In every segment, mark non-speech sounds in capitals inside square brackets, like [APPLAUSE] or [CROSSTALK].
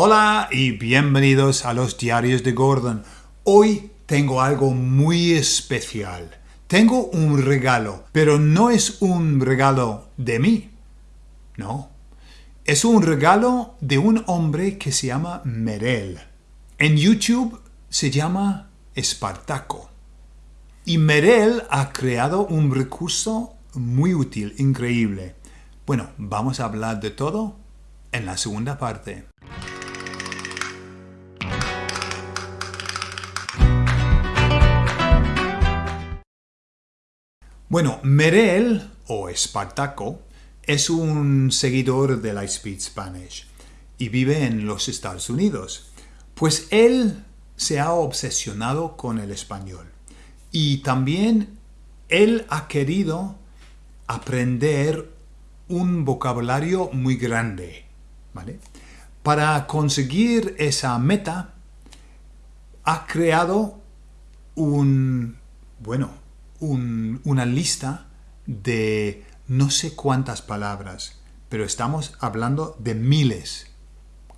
Hola y bienvenidos a los diarios de Gordon. Hoy tengo algo muy especial. Tengo un regalo, pero no es un regalo de mí. No, es un regalo de un hombre que se llama Merel. En YouTube se llama Espartaco. Y Merel ha creado un recurso muy útil, increíble. Bueno, vamos a hablar de todo en la segunda parte. Bueno, Merel, o Espartaco, es un seguidor de la Speed Spanish y vive en los Estados Unidos. Pues él se ha obsesionado con el español y también él ha querido aprender un vocabulario muy grande. ¿vale? Para conseguir esa meta, ha creado un, bueno, una lista de no sé cuántas palabras, pero estamos hablando de miles,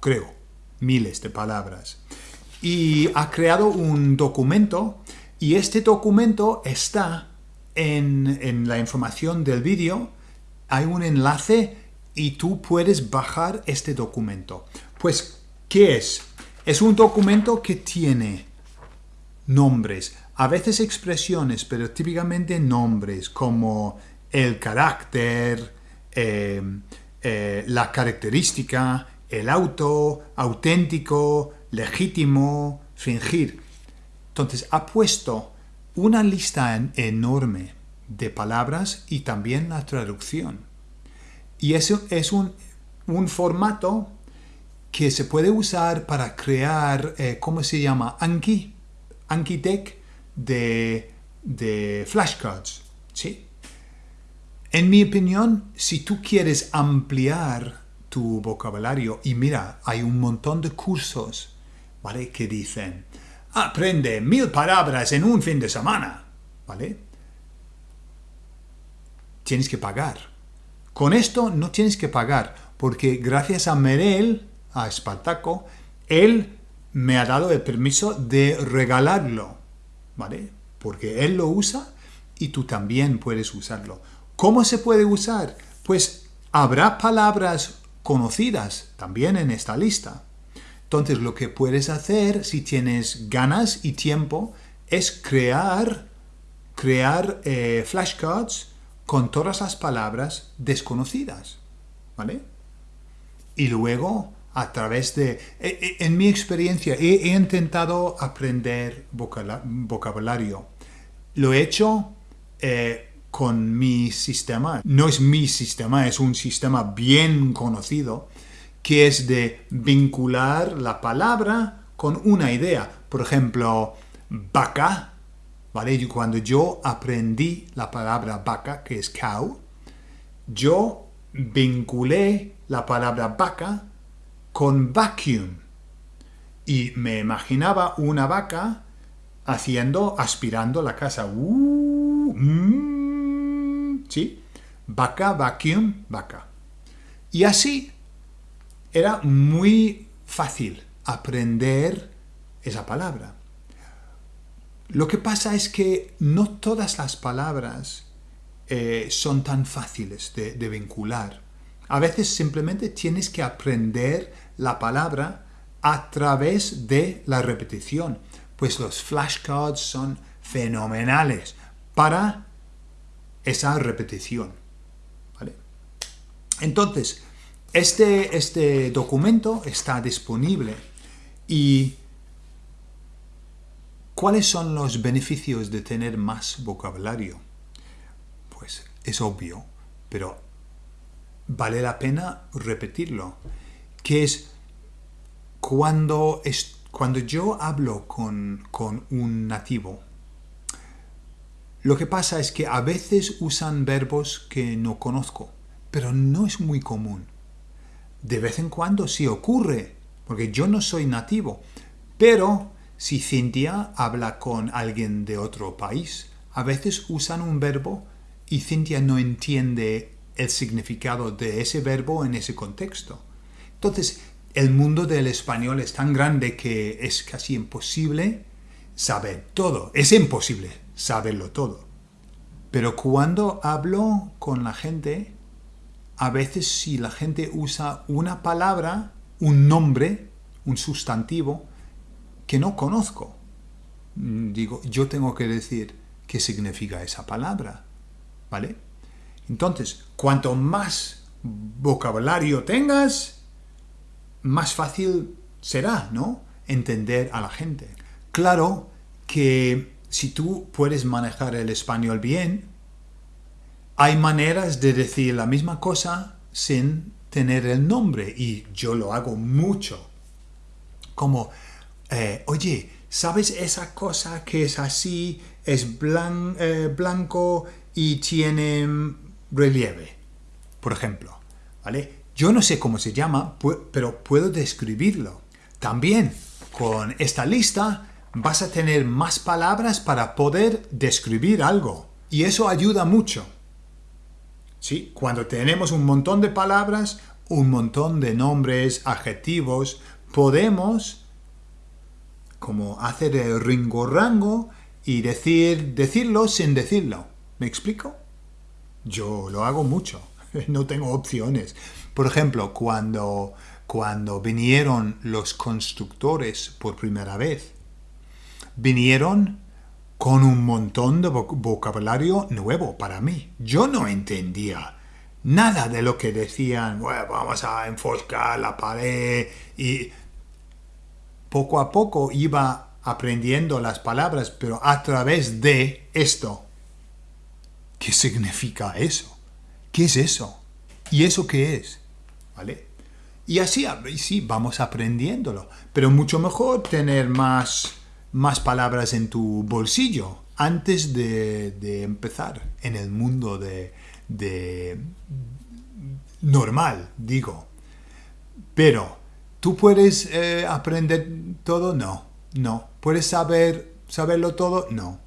creo, miles de palabras. Y ha creado un documento y este documento está en, en la información del vídeo. Hay un enlace y tú puedes bajar este documento. Pues, ¿qué es? Es un documento que tiene nombres, a veces expresiones, pero típicamente nombres como el carácter, eh, eh, la característica, el auto, auténtico, legítimo, fingir. Entonces ha puesto una lista enorme de palabras y también la traducción. Y eso es un, formato que se puede usar para crear, eh, ¿cómo se llama? Anki, Anki Deck de, de flashcards. ¿sí? En mi opinión, si tú quieres ampliar tu vocabulario, y mira, hay un montón de cursos ¿vale? que dicen aprende mil palabras en un fin de semana, ¿vale? Tienes que pagar. Con esto no tienes que pagar, porque gracias a Merel, a Espartaco, él me ha dado el permiso de regalarlo. ¿Vale? Porque él lo usa y tú también puedes usarlo. ¿Cómo se puede usar? Pues habrá palabras conocidas también en esta lista. Entonces lo que puedes hacer si tienes ganas y tiempo es crear, crear eh, flashcards con todas las palabras desconocidas. ¿Vale? Y luego a través de... E, e, en mi experiencia he, intentado aprender vocabulario. Lo he hecho eh, con mi sistema. No es mi sistema, es un sistema bien conocido que es de vincular la palabra con una idea. Por ejemplo, vaca, ¿vale? Cuando yo aprendí la palabra vaca, que es cow, yo vinculé la palabra vaca con vacuum. Y me imaginaba una vaca haciendo, aspirando la casa. Uh, mm, ¿Sí? Vaca, vacuum, vaca. Y así era muy fácil aprender esa palabra. Lo que pasa es que no todas las palabras eh, son tan fáciles de, de vincular. A veces simplemente tienes que aprender la palabra a través de la repetición, pues los flashcards son fenomenales para esa repetición. Entonces, este, este documento está disponible y ¿cuáles son los beneficios de tener más vocabulario? Pues es obvio, pero vale la pena repetirlo, que es cuando, es, cuando yo hablo con, con un nativo, lo que pasa es que a veces usan verbos que no conozco, pero no es muy común. De vez en cuando sí ocurre, porque yo no soy nativo, pero si Cintia habla con alguien de otro país, a veces usan un verbo y Cintia no entiende el significado de ese verbo en ese contexto. Entonces, el mundo del español es tan grande que es casi imposible saber todo. Es imposible saberlo todo. Pero cuando hablo con la gente, a veces si la gente usa una palabra, un nombre, un sustantivo, que no conozco, mm, digo, yo tengo que decir qué significa esa palabra. ¿Vale? Entonces, cuanto más vocabulario tengas, más fácil será, ¿no? Entender a la gente. Claro que si tú puedes manejar el español bien, hay maneras de decir la misma cosa sin tener el nombre y yo lo hago mucho. Como, eh, oye, ¿sabes esa cosa que es así, es eh, blanco y tiene relieve? Por ejemplo, ¿vale? Yo no sé cómo se llama, pero puedo describirlo. También con esta lista vas a tener más palabras para poder describir algo. Y eso ayuda mucho. ¿Sí? Cuando tenemos un montón de palabras, un montón de nombres, adjetivos, podemos como hacer el ringo-rango y decir, decirlo sin decirlo. ¿Me explico? Yo lo hago mucho. [LAUGHS] no tengo opciones. Por ejemplo, cuando, cuando vinieron los constructores por primera vez, vinieron con un montón de vocabulario nuevo para mí. Yo no entendía nada de lo que decían, vamos a enfocar la pared y poco a poco iba aprendiendo las palabras, pero a través de esto. ¿Qué significa eso? ¿Qué es eso? ¿Y eso qué es? ¿Vale? Y así, sí, vamos aprendiéndolo. Pero mucho mejor tener más más palabras en tu bolsillo antes de, empezar en el mundo de, normal, digo. Pero, ¿tú puedes eh, aprender todo? No, no. ¿Puedes saber, saberlo todo? No.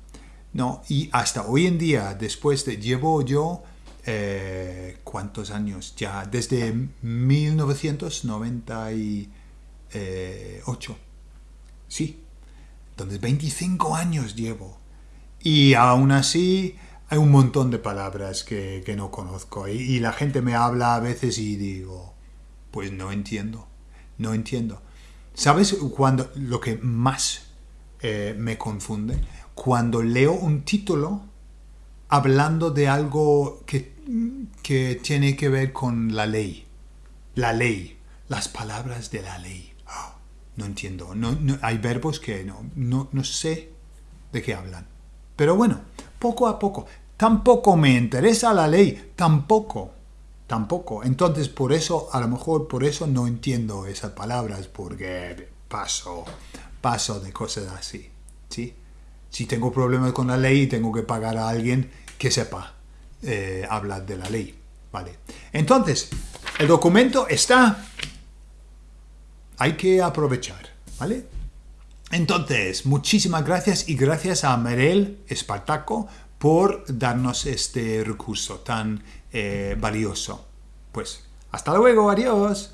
No, y hasta hoy en día, después de, llevo yo, eh, ¿cuántos años? Ya, desde 1998. Sí, entonces 25 años llevo. Y aún así hay un montón de palabras que, no conozco. Y, la gente me habla a veces y digo, pues no entiendo, no entiendo. ¿Sabes cuando lo que más eh, me confunde? Cuando leo un título hablando de algo que, que tiene que ver con la ley. La ley, las palabras de la ley. No entiendo. No, hay verbos que no, no, no sé de qué hablan. Pero bueno, poco a poco. Tampoco me interesa la ley. Tampoco. Tampoco. Entonces, por eso, a lo mejor por eso no entiendo esas palabras, porque paso, paso de cosas así. ¿sí? Si tengo problemas con la ley, tengo que pagar a alguien que sepa eh, hablar de la ley. ¿Vale? Entonces, el documento está hay que aprovechar, ¿vale? Entonces, muchísimas gracias y gracias a Merel Espartaco por darnos este recurso tan eh, valioso. Pues, hasta luego, adiós.